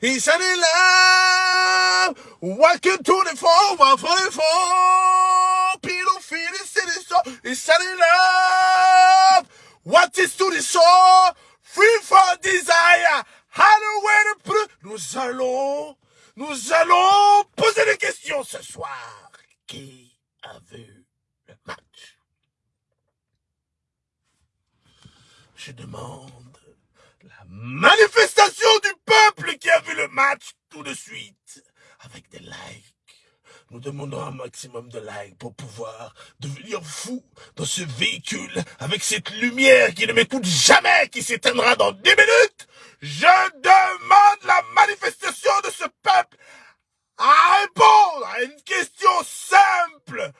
He said to. He. What is to the soul? Free for desire. Halloween. Nous allons, nous allons poser des questions ce soir. Qui a vu le match? Je demande manifestation du peuple qui a vu le match tout de suite avec des likes. Nous demandons un maximum de likes pour pouvoir devenir fou dans ce véhicule avec cette lumière qui ne m'écoute jamais, qui s'éteindra dans 10 minutes. Je demande la manifestation de ce peuple à répondre à une question simple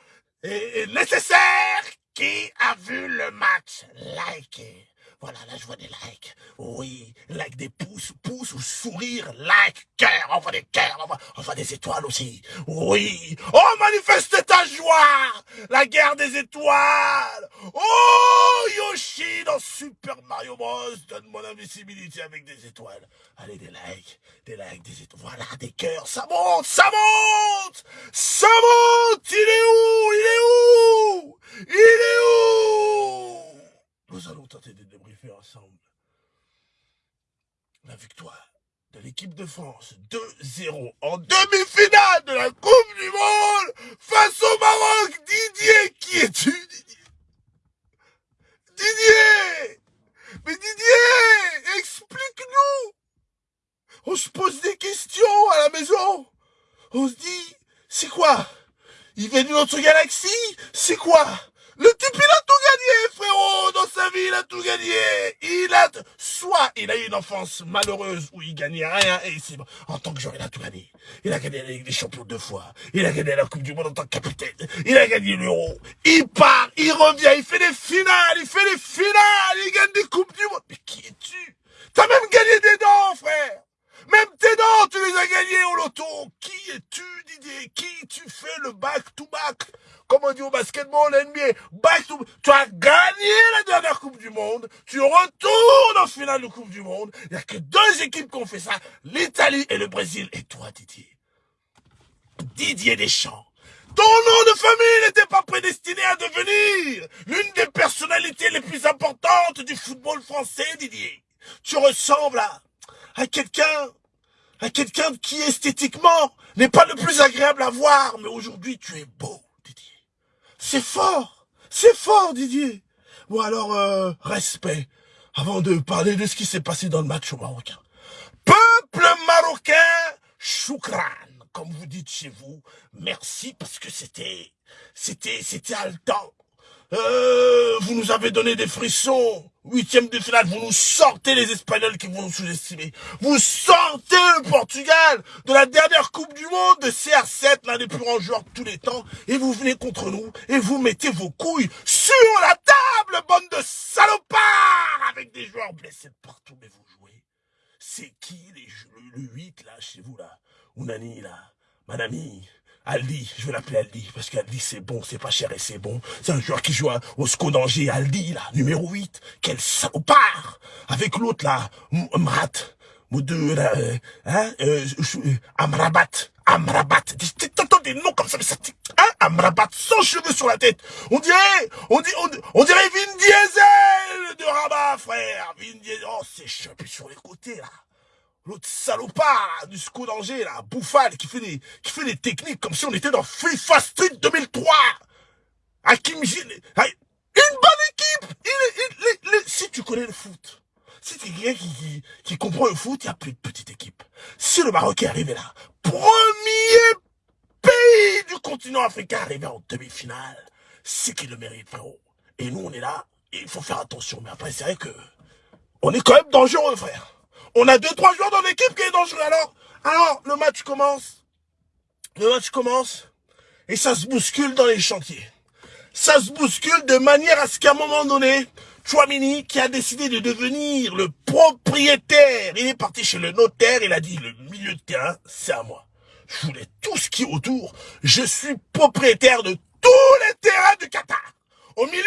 et nécessaire. Qui a vu le match? Likez. Voilà, là, je vois des likes. Oui, like des pouces, pouces ou sourire, like, cœur, on voit des cœurs, on voit des étoiles aussi. Oui. Oh, manifeste ta joie! La guerre des étoiles! Oh, Yoshi dans Super Mario Bros. Donne mon invisibilité avec des étoiles. Allez, des likes, des likes, des étoiles. Voilà, des cœurs. Ça monte, ça monte! Ça monte! Il est où? Il est où? Il est où? Nous allons tenter de débriefer ensemble la victoire de l'équipe de France 2-0 en demi-finale de la Coupe du Monde face au Maroc. Didier, qui es-tu, Didier? Didier! Mais Didier, explique-nous! On se pose des questions à la maison. On se dit, c'est quoi? Il vient d'une autre galaxie? C'est quoi? Le type, il a tout gagné, frérot, dans sa vie, il a tout gagné. Il a, soit il a eu une enfance malheureuse où il gagnait rien et ici, en tant que joueur, il a tout gagné. Il a gagné la Ligue des Champions deux fois. Il a gagné la Coupe du Monde en tant que capitaine. Il a gagné l'Euro. Il part, il revient, il fait des finales, il fait des finales, il gagne des Coupes du Monde. Mais qui es-tu? T'as même gagné des dents, frère. Même tes dents, tu les as gagnés au loto. Qui es-tu, Didier? Qui tu fais le back-to-back Comme on dit au basketball, NBA, back-to Tu as gagné la dernière Coupe du Monde. Tu retournes en finale de Coupe du Monde. Il n'y a que deux équipes qui ont fait ça. L'Italie et le Brésil. Et toi, Didier? Didier Deschamps. Ton nom de famille n'était pas prédestiné à devenir l'une des personnalités les plus importantes du football français, Didier. Tu ressembles à, à quelqu'un à quelqu'un qui esthétiquement n'est pas le plus agréable à voir, mais aujourd'hui tu es beau. C'est fort, c'est fort, Didier. Bon alors, euh, respect, avant de parler de ce qui s'est passé dans le match au Marocain. Peuple marocain, choukran, comme vous dites chez vous, merci parce que c'était, c'était, c'était haletant. Euh, vous nous avez donné des frissons. Huitième de finale, vous nous sortez les Espagnols qui vont nous sous-estimer. Vous sortez le Portugal de la dernière Coupe du Monde de CR7, l'un des plus grands joueurs de tous les temps, et vous venez contre nous et vous mettez vos couilles sur la table, bande de salopards, avec des joueurs blessés partout, mais vous jouez. C'est qui les, le, le 8 là, chez vous là? Ounani là, Manami, Aldi, je vais l'appeler Aldi, parce qu'Aldi c'est bon, c'est pas cher et c'est bon. C'est un joueur qui joue au SCO d'Angers, Aldi, là, numéro 8. Quel salopard Avec l'autre, là, Mrat, là, euh, hein, euh, euh, Amrabat, Amrabat. T'entends des noms comme ça, mais ça, hein, Amrabat, sans cheveux sur la tête. On dirait, on, dit, on, dirait Vin Diesel de Rabat, frère. Vin Diesel, oh, c'est chopé sur les côtés, là. L'autre salopard du SCO d'Angers, là, Bouffal, qui fait des, qui fait des techniques comme si on était dans FIFA Street 2003. Hakim Une bonne équipe! Il, si tu connais le foot, si tu es quelqu'un qui, qui, comprend le foot, il n'y a plus de petite équipe. Si le Maroc est arrivé là, premier pays du continent africain arrivé en demi-finale, c'est qu'il le mérite, frérot. Et nous, on est là, et il faut faire attention. Mais après, c'est vrai que, on est quand même dangereux, frère. On a deux, trois joueurs dans l'équipe qui est dangereux. Alors, alors, le match commence. Le match commence. Et ça se bouscule dans les chantiers. Ça se bouscule de manière à ce qu'à un moment donné, Chouamini, qui a décidé de devenir le propriétaire, il est parti chez le notaire, il a dit, le milieu de terrain, c'est à moi. Je voulais tout ce qui est autour. Je suis propriétaire de tous les terrains du Qatar. Au milieu,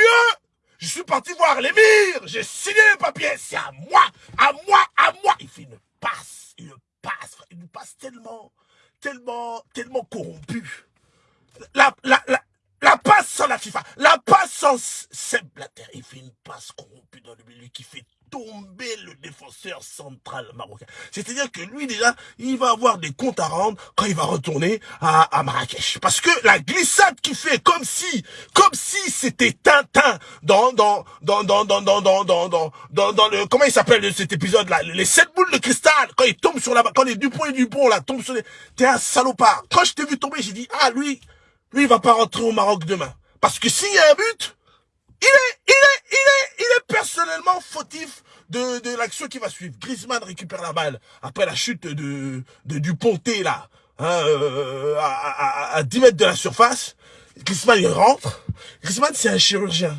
je suis parti voir l'émir. J'ai signé les papiers. C'est à moi, à moi, à moi. Il fait une passe, une passe, une passe tellement, tellement, tellement corrompue. La, la, la, la passe sans la FIFA, la passe sans Seb Blatter, il fait une passe corrompue dans le milieu qui fait tomber le défenseur central marocain. C'est-à-dire que lui, déjà, il va avoir des comptes à rendre quand il va retourner à, à Marrakech. Parce que la glissade qu'il fait, comme si, comme si c'était Tintin dans, dans, dans, dans, dans, dans, dans, dans, dans, dans, le, comment il s'appelle cet épisode-là? Les sept boules de cristal, quand il tombe sur la, quand les Dupont et Dupont, là, tombent sur les, t'es un salopard. Quand je t'ai vu tomber, j'ai dit, ah, lui, lui, il va pas rentrer au Maroc demain. Parce que s'il y a un but, il est, il est, il est, il est personnellement fautif de, de l'action qui va suivre. Griezmann récupère la balle après la chute de, de du Ponté là, hein, euh, à, à, à, 10 mètres de la surface. Griezmann il rentre. Griezmann c'est un chirurgien.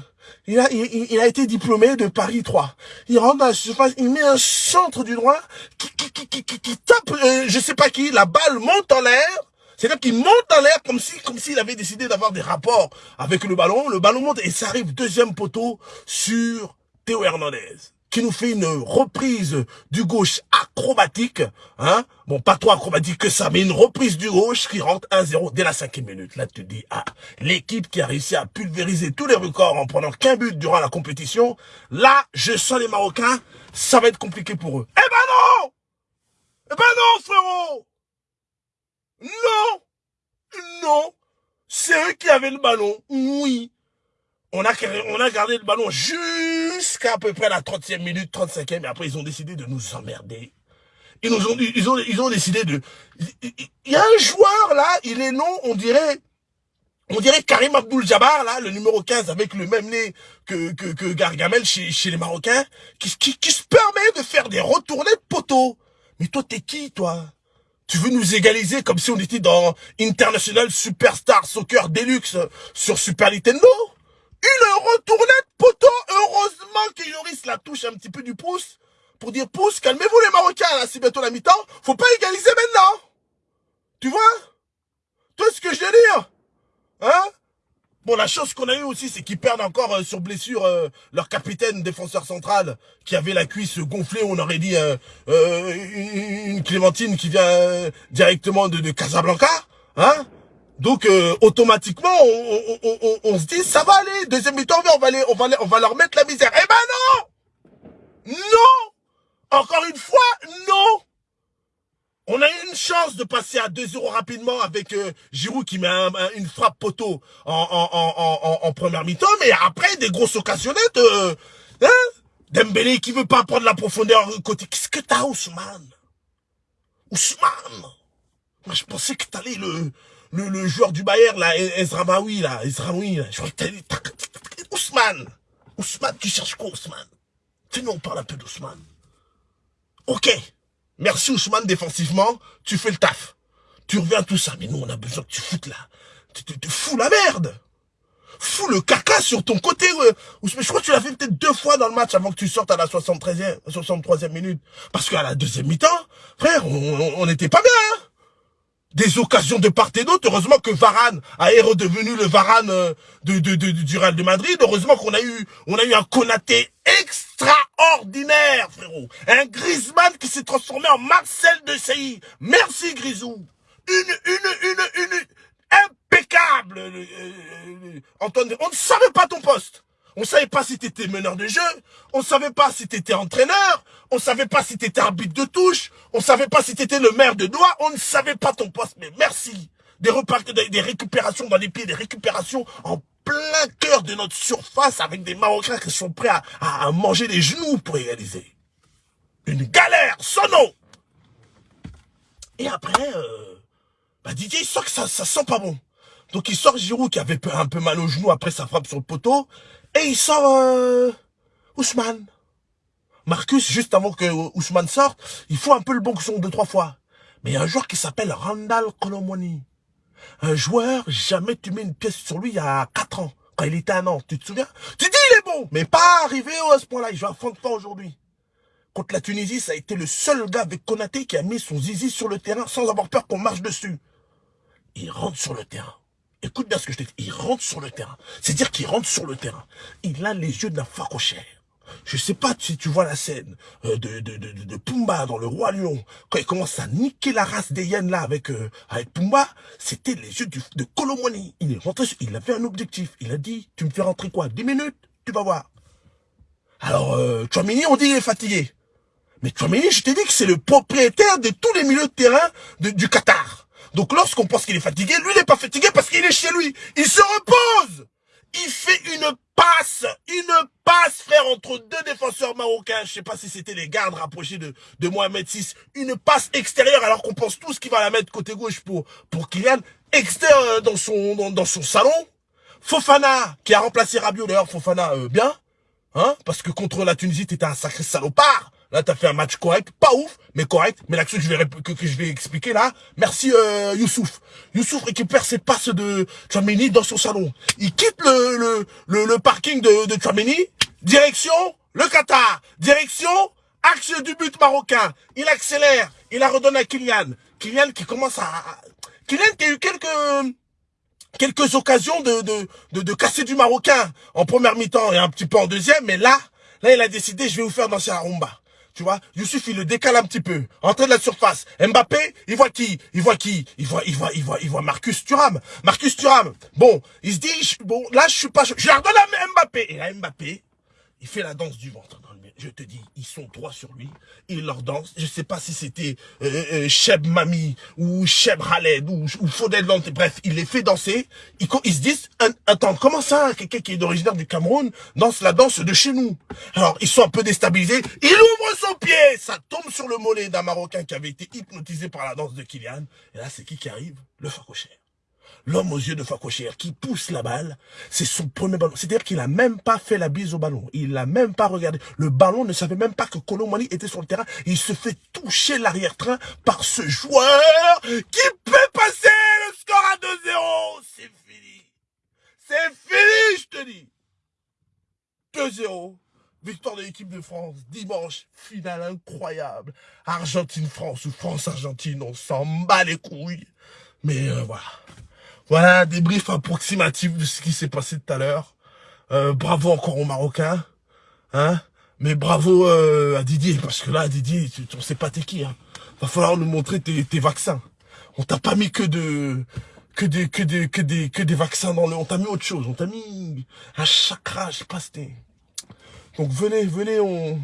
Il a, il, il, a été diplômé de Paris 3. Il rentre dans la surface, il met un centre du droit qui, qui, qui, qui, qui tape, euh, je sais pas qui, la balle monte en l'air c'est-à-dire qu'il monte en l'air comme si, comme s'il avait décidé d'avoir des rapports avec le ballon. Le ballon monte et ça arrive deuxième poteau sur Théo Hernandez qui nous fait une reprise du gauche acrobatique, hein. Bon, pas trop acrobatique que ça, mais une reprise du gauche qui rentre 1-0 dès la cinquième minute. Là, tu te dis, ah, l'équipe qui a réussi à pulvériser tous les records en prenant qu'un but durant la compétition, là, je sens les Marocains, ça va être compliqué pour eux. Eh ben non! Eh ben non, frérot! Non Non C'est eux qui avaient le ballon, oui. On a, on a gardé le ballon jusqu'à à peu près la 30e minute, 35e, et après ils ont décidé de nous emmerder. Ils nous ont, ils ont, ils ont décidé de... Il y a un joueur là, il est non, on dirait... On dirait Karim Abdul Jabbar, là, le numéro 15, avec le même nez que, que, que Gargamel chez, chez les Marocains, qui, qui, qui se permet de faire des retournées de poteau. Mais toi, t'es qui, toi? Tu veux nous égaliser comme si on était dans International Superstar Soccer Deluxe sur Super Nintendo? Une retournette poteau Heureusement que Yoris la touche un petit peu du pouce pour dire pouce, calmez-vous les Marocains, là, c'est bientôt la mi-temps. Faut pas égaliser maintenant. Tu vois? Toi, ce que je veux dire Hein? Bon, la chance qu'on a eu aussi, c'est qu'ils perdent encore euh, sur blessure euh, leur capitaine défenseur central qui avait la cuisse gonflée. On aurait dit euh, une Clémentine qui vient directement de, de, Casablanca, hein Donc automatiquement, on, on, on, on, se dit ça va aller. Deuxième mi-temps, on va aller, on va, on va leur mettre la misère. Eh ben non, non. Encore une fois, non. On a eu une chance de passer à 2-0 rapidement avec euh, Giroud qui met une frappe poteau en, en, en, première mi-temps, mais après des grosses occasionnettes, euh, hein? Dembélé qui veut pas prendre la profondeur côté. Qu'est-ce que t'as, Ousmane? Ousmane! Moi, je pensais que t'allais le, le, le joueur du Bayern, là, Ezramaoui, là, Ezraoui, là. Je Ousmane! Ousmane, tu cherches quoi, Ousmane? Fais-nous, on parle un peu d'Ousmane. Ok Merci Ousmane défensivement, tu fais le taf. Tu reviens tout ça. Mais nous, on a besoin que tu foutes là. Tu, te fous la merde. Fous le caca sur ton côté. Je crois que tu l'as fait peut-être deux fois dans le match avant que tu sortes à la 73e, 63e minute. Parce qu'à la deuxième mi-temps, frère, on n'était pas bien. Hein des occasions de part et d'autre. Heureusement que Varane a redevenu le Varane euh, de, de, de, du Real de Madrid. Heureusement qu'on a eu, on a eu un Konaté extraordinaire, frérot. Un Griezmann qui s'est transformé en Marcel de Sailly. Merci, Grisou. Une, une, une, une, impeccable. Euh, euh, Antoine, on ne savait pas ton poste. On savait pas si t'étais meneur de jeu, on savait pas si t'étais entraîneur, on savait pas si t'étais arbitre de touche, on savait pas si t'étais le maire de doigt, on ne savait pas ton poste, mais merci. Des repas, des, récupérations dans les pieds, des récupérations en plein cœur de notre surface avec des Marocains qui sont prêts à, manger les genoux pour égaliser. Une galère, son nom. Et après, euh, bah Didier, il sent que ça, ça sent pas bon. Donc il sort Giroud qui avait un peu mal au genou après sa frappe sur le poteau. Et il sort euh, Ousmane. Marcus, juste avant que Ousmane sorte, il faut un peu le bon son deux, trois fois. Mais il y a un joueur qui s'appelle Randall Colomoni. Un joueur, jamais tu mets une pièce sur lui il y a quatre ans, quand il était un an. Tu te souviens? Tu dis il est bon, mais pas arrivé à ce point-là. Il joue à pas aujourd'hui. Contre la Tunisie, ça a été le seul gars avec Konaté qui a mis son zizi sur le terrain sans avoir peur qu'on marche dessus. Il rentre sur le terrain. Écoute bien ce que je te dis. Il rentre sur le terrain. C'est-à-dire qu'il rentre sur le terrain. Il a les yeux d'un facochère. Je sais pas si tu vois la scène euh, de, de, de, de, Pumba dans Le Roi Lion, quand il commence à niquer la race des hyènes là avec, euh, avec Pumba, c'était les yeux de Colomoni. Il est rentré, il avait un objectif. Il a dit, tu me fais rentrer quoi? 10 minutes? Tu vas voir. Alors, euh, Chouamini, on dit il est fatigué. Mais Chouamini, je t'ai dit que c'est le propriétaire de tous les milieux de terrain du Qatar. Donc lorsqu'on pense qu'il est fatigué, lui, il n'est pas fatigué parce qu'il est chez lui. Il se repose il fait une passe, une passe, frère, entre deux défenseurs marocains. Je sais pas si c'était les gardes rapprochés de, de Mohamed VI. Une passe extérieure, alors qu'on pense tous qu'il va la mettre côté gauche pour, pour Kylian. Extérieur dans son, dans, dans, son salon. Fofana, qui a remplacé Rabiot, d'ailleurs, Fofana, euh, bien. Hein, parce que contre la Tunisie, t'étais un sacré salopard. Là, t'as fait un match correct, pas ouf, mais correct. Mais l'action que je vais que, je vais expliquer là, merci euh, Youssouf. Youssouf récupère ses passes de Chouameni dans son salon. Il quitte le le, le, parking de, de direction le Qatar, direction axe du but marocain. Il accélère, il la redonne à Kylian. Kylian qui commence à... Kylian qui a eu quelques quelques occasions de, de, de, de casser du Marocain en première mi-temps et un petit peu en deuxième, mais là, là, il a décidé, je vais vous faire danser la rumba. Tu vois, Youssouf, il le décale un petit peu. Entrée de la surface. Mbappé, il voit qui Il voit qui Il voit, il voit, il voit, il voit Marcus Thuram. Marcus Thuram. Bon, il se dit, bon, là, je suis pas, je la redonne à Mbappé. Et là, Mbappé, il fait la danse du ventre je te dis, ils sont trois sur lui, ils leur dansent. Je sais pas si c'était euh, euh, Cheb Mami ou Cheb Khaled ou, ou Fodel bref, il les fait danser. Ils, se disent, attends, comment ça, quelqu'un qui est originaire du Cameroun danse la danse de chez nous? Alors, ils sont un peu déstabilisés. Il ouvre son pied, ça tombe sur le mollet d'un Marocain qui avait été hypnotisé par la danse de Kylian. Et là, c'est qui qui arrive? Le Facocher l'homme aux yeux de Fakocher qui pousse la balle, c'est son premier ballon. C'est-à-dire qu'il a même pas fait la bise au ballon. Il l'a même pas regardé. Le ballon ne savait même pas que Colomani était sur le terrain. Il se fait toucher l'arrière-train par ce joueur qui peut passer le score à 2-0. C'est fini. C'est fini, je te dis. 2-0. Victoire de l'équipe de France, dimanche, finale incroyable. Argentine-France ou France-Argentine, on s'en bat les couilles. Mais euh, voilà. Voilà, débrief approximatif de ce qui s'est passé tout à l'heure. Euh, bravo encore aux Marocains. Hein Mais bravo euh, à Didier, parce que là, Didier, tu, on sait pas t'es qui. Hein. Va falloir nous montrer tes, vaccins. On t'a pas mis que de que des que des que des que des vaccins dans le on t'a mis autre chose on t'a mis un chakra je sais pas c'était donc venez venez on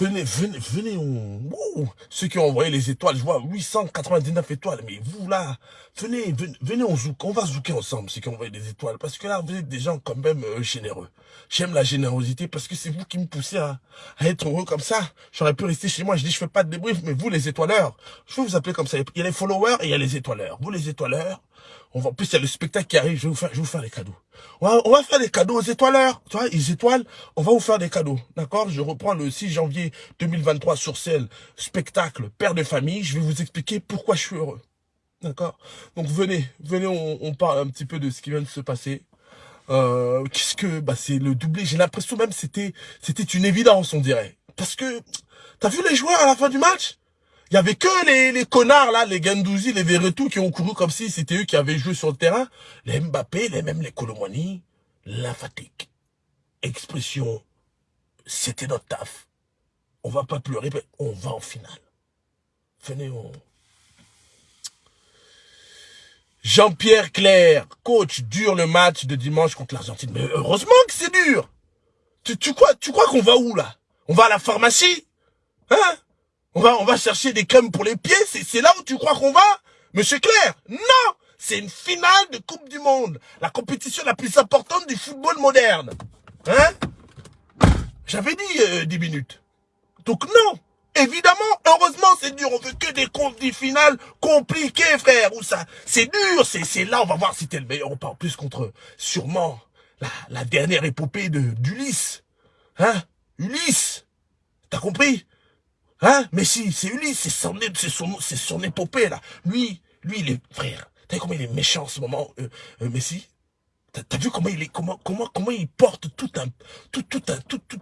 Venez, venez, venez, on... ceux qui ont envoyé les étoiles, je vois 899 étoiles, mais vous là, venez, venez, venez on zouk, on va zouker ensemble, ceux qui ont envoyé des étoiles, parce que là, vous êtes des gens quand même euh, généreux. J'aime la générosité, parce que c'est vous qui me poussez à, être heureux comme ça. J'aurais pu rester chez moi, je dis, je fais pas de débrief, mais vous les étoileurs, je vais vous appeler comme ça, il y a les followers et il y a les étoileurs. Vous les étoileurs, on va, en plus, il y a le spectacle qui arrive, je vais vous faire, je vais vous faire des cadeaux. On va, on va faire des cadeaux aux étoileurs. Tu vois, ils étoilent, on va vous faire des cadeaux. D'accord? Je reprends le 6 janvier 2023 sur scène, spectacle, père de famille. Je vais vous expliquer pourquoi je suis heureux. D'accord? Donc, venez, venez, on, on, parle un petit peu de ce qui vient de se passer. Euh, qu'est-ce que, bah, c'est le doublé. J'ai l'impression même c'était, c'était une évidence, on dirait. Parce que, t'as vu les joueurs à la fin du match? Il y avait que les, les connards là, les Gandouzi, les Verretou qui ont couru comme si c'était eux qui avaient joué sur le terrain. Les Mbappé, les mêmes les Colomani, lymphatique. Expression, c'était notre taf. On va pas pleurer, mais on va en finale. Venez, on... Jean-Pierre Claire, coach, dur le match de dimanche contre l'Argentine. Mais heureusement que c'est dur. Tu, tu crois, tu crois qu'on va où là? On va à la pharmacie? Hein? On va, on va chercher des crèmes pour les pieds, c'est là où tu crois qu'on va Monsieur Claire, non C'est une finale de Coupe du Monde, la compétition la plus importante du football moderne. Hein? J'avais dit euh, 10 minutes. Donc non Évidemment, heureusement, c'est dur. On veut que des finales compliquées, frère. Ou ça, c'est dur. C'est là, on va voir si t'es le meilleur. On parle plus contre, sûrement, la, la dernière épopée de d'Ulysse. Hein? Ulysse. T'as compris? Hein? Mais si, c'est Ulysse, c'est son, son, son épopée, là. Lui, lui, il est, frère, t'as vu comment il est méchant en ce moment, euh, euh, Messi? T'as vu comment il est, comment, comment, comment il porte tout un, tout, tout un, tout, tout,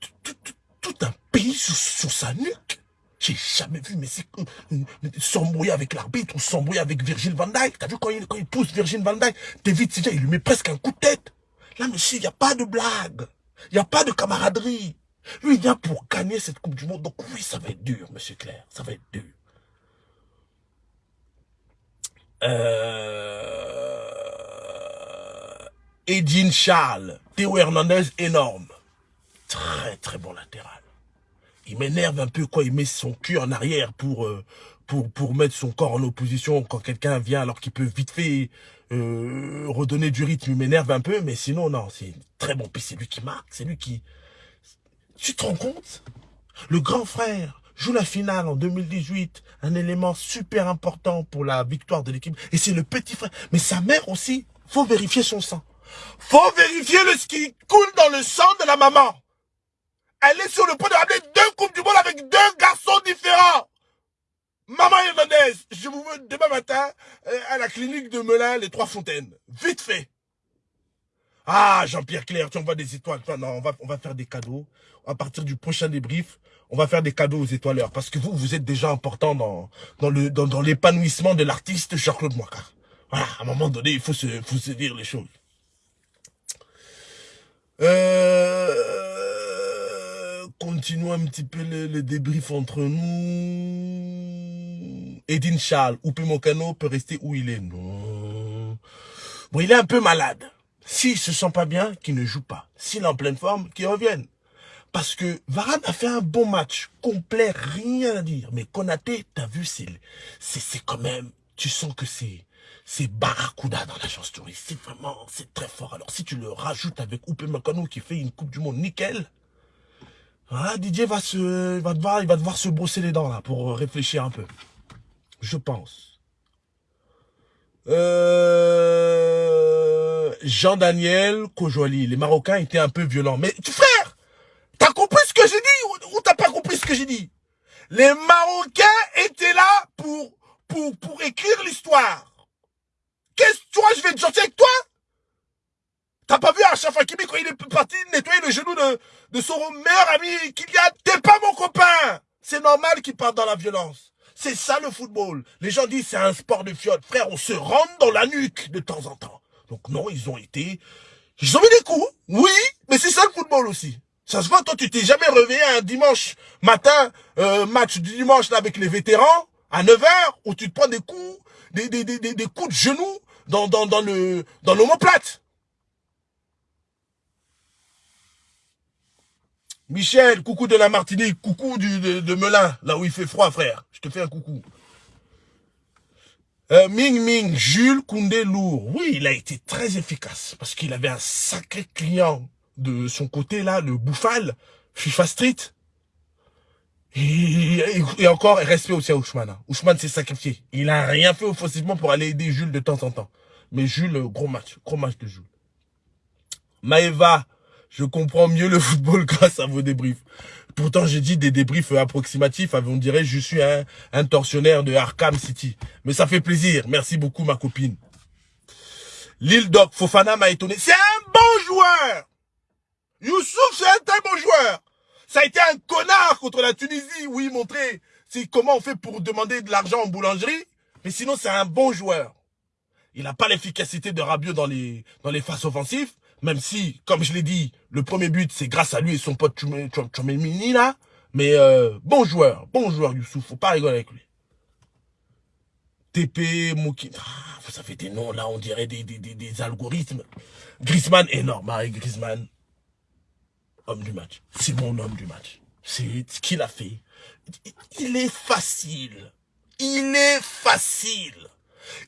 tout, tout, tout un pays sur, sur sa nuque? J'ai jamais vu Messi euh, s'embrouiller avec l'arbitre ou s'embrouiller avec Virgil van Dijk. T'as vu quand il, quand il pousse Virgil van Dijk, David il lui met presque un coup de tête. Là, Messi, il n'y a pas de blague. Il n'y a pas de camaraderie. Lui, il vient pour gagner cette Coupe du Monde. Donc oui, ça va être dur, monsieur Claire. Ça va être dur. Euh... Edine Charles, Théo Hernandez, énorme. Très, très bon latéral. Il m'énerve un peu quand il met son cul en arrière pour, euh, pour, pour mettre son corps en opposition quand quelqu'un vient alors qu'il peut vite fait euh, redonner du rythme. Il m'énerve un peu, mais sinon, non, c'est très bon. Puis c'est lui qui marque, c'est lui qui... Tu te rends compte? Le grand frère joue la finale en 2018, un élément super important pour la victoire de l'équipe. Et c'est le petit frère. Mais sa mère aussi, faut vérifier son sang. Faut vérifier le ce qui coule dans le sang de la maman. Elle est sur le point de ramener deux coupes du monde avec deux garçons différents. Maman Hernandez, je vous veux demain matin euh, à la clinique de Melun, les Trois Fontaines. Vite fait. Ah, Jean-Pierre Claire, tu envoies des étoiles. Non, on va, on va faire des cadeaux. À partir du prochain débrief, on va faire des cadeaux aux étoileurs. Parce que vous, vous êtes déjà important dans, dans le, dans, l'épanouissement de l'artiste Jean-Claude Moicard. Voilà, à un moment donné, il faut se, faut se dire les choses. Euh, continuons un petit peu le, le débrief entre nous. Edine Charles, Oupé Mokano peut rester où il est? Non. Bon, il est un peu malade. S'il se sent pas bien, qu'il ne joue pas. S'il est en pleine forme, qu'il revienne. Parce que Varane a fait un bon match, complet, rien à dire. Mais Konaté, t'as vu, c'est, c'est, quand même, tu sens que c'est, c'est Barracuda dans l'agence touriste. C'est vraiment, c'est très fort. Alors si tu le rajoutes avec Oupé Makano qui fait une Coupe du Monde nickel, ah, Didier va se, va devoir, il va devoir se brosser les dents là pour réfléchir un peu. Je pense. Euh, Jean-Daniel Kojoli, les Marocains étaient un peu violents. Mais frère, t'as compris ce que j'ai dit ou, t'as pas compris ce que j'ai dit? Les Marocains étaient là pour, pour, pour écrire l'histoire. Qu'est-ce que toi, je vais être gentil avec toi? T'as pas vu Achraf Hakimi quand il est parti nettoyer le genou de, de son meilleur ami Kylian T'es pas mon copain C'est normal qu'il parte dans la violence. C'est ça le football. Les gens disent c'est un sport de fiotte. Frère, on se rentre dans la nuque de temps en temps. Donc non, ils ont été... Ils ont mis des coups, oui, mais c'est ça le football aussi. Ça se voit, toi, tu t'es jamais réveillé un dimanche matin, euh, match du dimanche là, avec les vétérans, à 9h, où tu te prends des coups, des, des, des, des coups de genoux dans, dans, dans le dans l'homoplate. Michel, coucou de la Martinique, coucou de, de Melun, là où il fait froid, frère. Je te fais un coucou. Euh, Ming Ming, Jules Koundé lourd. Oui, il a été très efficace parce qu'il avait un sacré client de son côté là, le Bouffal, FIFA Street. Et, encore, respect aussi à Ousmane. Hein. Ousmane s'est sacrifié. Il a rien fait offensivement pour aller aider Jules de temps en temps. Mais Jules, gros match. Gros match de Jules. Maëva, je comprends mieux le football grâce à vos débriefs. Pourtant, j'ai dit des débriefs approximatifs. On dirait je suis un, un de Arkham City. Mais ça fait plaisir. Merci beaucoup, ma copine. Lille Doc, Fofana m'a étonné. C'est un bon joueur Youssouf, c'est un très bon joueur ça a été un connard contre la Tunisie. Oui, montrer comment on fait pour demander de l'argent en boulangerie. Mais sinon, c'est un bon joueur. Il n'a pas l'efficacité de Rabiot dans les, dans les offensives. Même si, comme je l'ai dit, le premier but, c'est grâce à lui et son pote Chomemini, là. Mais euh, bon joueur, bon joueur, Youssouf. Faut pas rigoler avec lui. TP, Mouki... Ah, vous avez des noms, là, on dirait des, des, des, des algorithmes. Griezmann, énorme, Marie Griezmann homme du match. C'est mon homme du match. C'est ce qu'il a fait. Il est facile. Il est facile.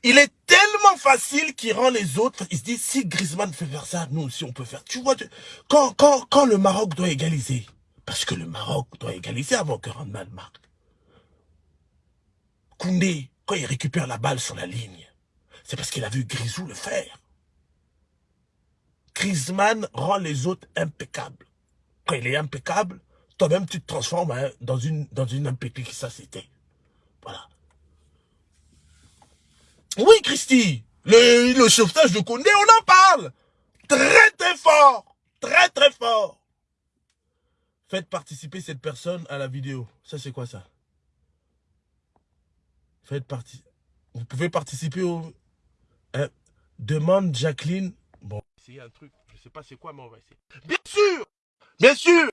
Il est tellement facile qu'il rend les autres, il se dit, si Griezmann fait faire ça, nous aussi on peut faire. Tu vois, quand, quand, quand le Maroc doit égaliser, parce que le Maroc doit égaliser avant que Randman marque. Koundé, quand il récupère la balle sur la ligne, c'est parce qu'il a vu Grisou le faire. Griezmann rend les autres impeccables quand il est impeccable, toi-même tu te transformes hein, dans une dans une c'était. Voilà. Oui, Christy, le, le sauvetage de Koundé, on en parle. Très très fort. Très très fort. Faites participer cette personne à la vidéo. Ça, c'est quoi ça? Faites partie. Vous pouvez participer au... Hein? Demande Jacqueline. Bon, c'est un truc. Je sais pas c'est quoi, mais on va essayer. Bien sûr Bien sûr.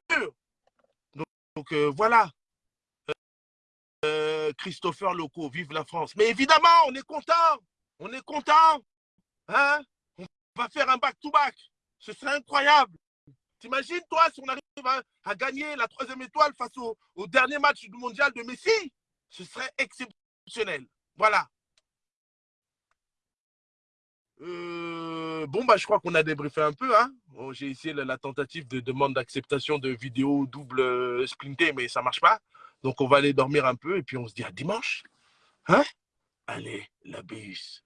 Donc, euh, voilà. Christopher Loco, vive la France. Mais évidemment, on est content. On est content. Hein? On va faire un back-to-back. Ce serait incroyable. T'imagines, toi, si on arrive à, gagner la troisième étoile face au, dernier match du mondial de Messi, ce serait exceptionnel. Voilà. Euh, bon, bah, je crois qu'on a débriefé un peu. Hein. J'ai essayé la, tentative de demande d'acceptation de vidéo double euh, splintée, mais ça ne marche pas. Donc, on va aller dormir un peu et puis on se dit à dimanche. Hein? Allez, la bise.